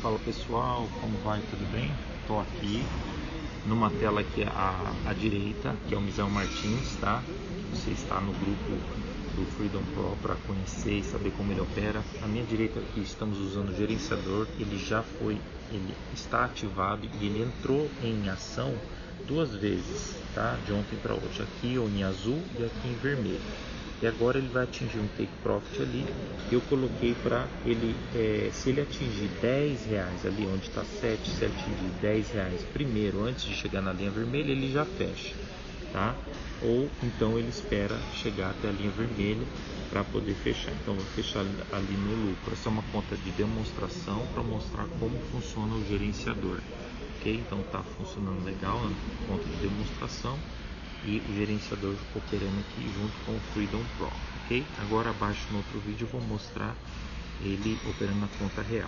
Fala pessoal, como vai? Tudo bem? Estou aqui numa tela aqui à, à direita, que é o Misão Martins, tá? Você está no grupo do Freedom Pro para conhecer e saber como ele opera. À minha direita aqui estamos usando o gerenciador, ele já foi, ele está ativado e ele entrou em ação duas vezes, tá? De ontem para hoje, aqui em azul e aqui em vermelho e agora ele vai atingir um take profit ali. Eu coloquei para ele, é, se ele atingir 10 reais ali onde está 7, se atingir 10 reais primeiro, antes de chegar na linha vermelha, ele já fecha, tá? Ou então ele espera chegar até a linha vermelha para poder fechar. Então vou fechar ali no lucro. Essa é uma conta de demonstração para mostrar como funciona o gerenciador, ok? Então está funcionando legal, né? conta de demonstração e o gerenciador operando aqui junto com o Freedom Pro, ok? Agora abaixo no outro vídeo eu vou mostrar ele operando na conta real.